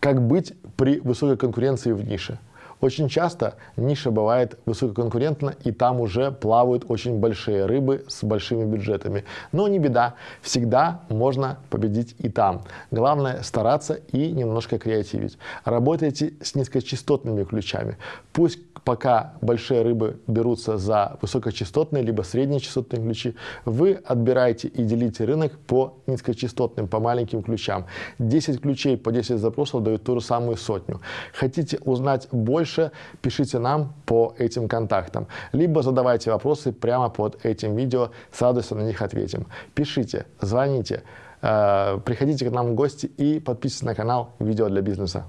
Как быть при высокой конкуренции в нише? Очень часто ниша бывает высококонкурентна, и там уже плавают очень большие рыбы с большими бюджетами. Но не беда, всегда можно победить и там. Главное стараться и немножко креативить. Работайте с низкочастотными ключами. Пусть пока большие рыбы берутся за высокочастотные либо среднечастотные ключи, вы отбираете и делите рынок по низкочастотным, по маленьким ключам. 10 ключей по 10 запросов дают ту же самую сотню. Хотите узнать больше, пишите нам по этим контактам, либо задавайте вопросы прямо под этим видео, с радостью на них ответим. Пишите, звоните, э, приходите к нам в гости и подписывайтесь на канал «Видео для бизнеса».